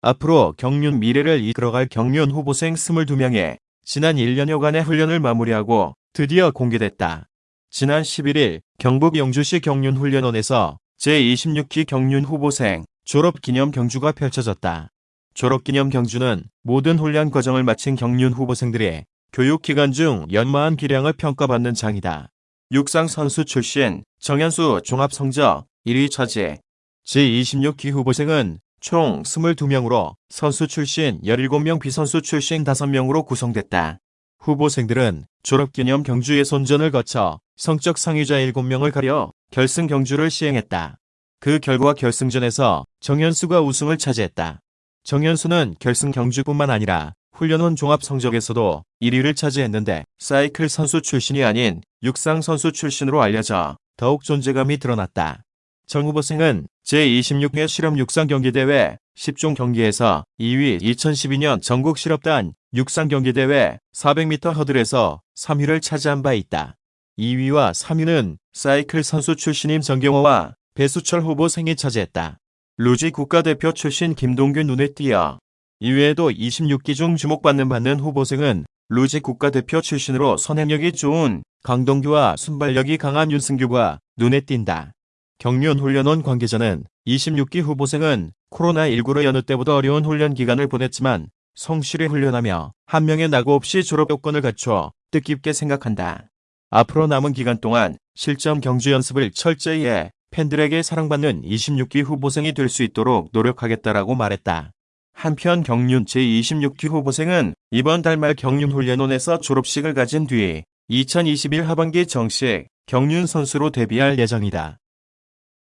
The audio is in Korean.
앞으로 경륜 미래를 이끌어갈 경륜 후보생 22명의 지난 1년여간의 훈련을 마무리하고 드디어 공개됐다. 지난 11일 경북 영주시 경륜훈련원에서 제26기 경륜 후보생 졸업기념 경주가 펼쳐졌다. 졸업기념 경주는 모든 훈련 과정을 마친 경륜 후보생들의 교육기간 중 연마한 기량을 평가받는 장이다. 육상 선수 출신 정현수 종합성적 1위 차지. 제26기 후보생은 총 22명으로 선수 출신 17명 비선수 출신 5명으로 구성됐다. 후보생들은 졸업기념 경주의 손전을 거쳐 성적 상위자 7명을 가려 결승 경주를 시행했다. 그 결과 결승전에서 정현수가 우승을 차지했다. 정현수는 결승 경주뿐만 아니라 훈련원 종합 성적에서도 1위를 차지했는데 사이클 선수 출신이 아닌 육상 선수 출신으로 알려져 더욱 존재감이 드러났다. 정 후보생은 제26회 실험 육상 경기대회 10종 경기에서 2위 2012년 전국 실업단 육상 경기대회 400m 허들에서 3위를 차지한 바 있다. 2위와 3위는 사이클 선수 출신인 정경호와 배수철 후보생이 차지했다. 루지 국가대표 출신 김동균 눈에 띄어 이외에도 26기 중 주목받는 받는 후보생은 루지 국가대표 출신으로 선행력이 좋은 강동규와 순발력이 강한 윤승규가 눈에 띈다. 경륜 훈련원 관계자는 26기 후보생은 코로나19로 여느 때보다 어려운 훈련 기간을 보냈지만 성실히 훈련하며 한 명의 낙오 없이 졸업 요건을 갖춰 뜻깊게 생각한다. 앞으로 남은 기간 동안 실점 경주 연습을 철저히 해 팬들에게 사랑받는 26기 후보생이 될 수 있도록 노력하겠다라고 말했다. 한편 경륜 제26기 후보생은 이번 달 말 경륜훈련원에서 졸업식을 가진 뒤 2021 하반기 정식 경륜 선수로 데뷔할 예정이다.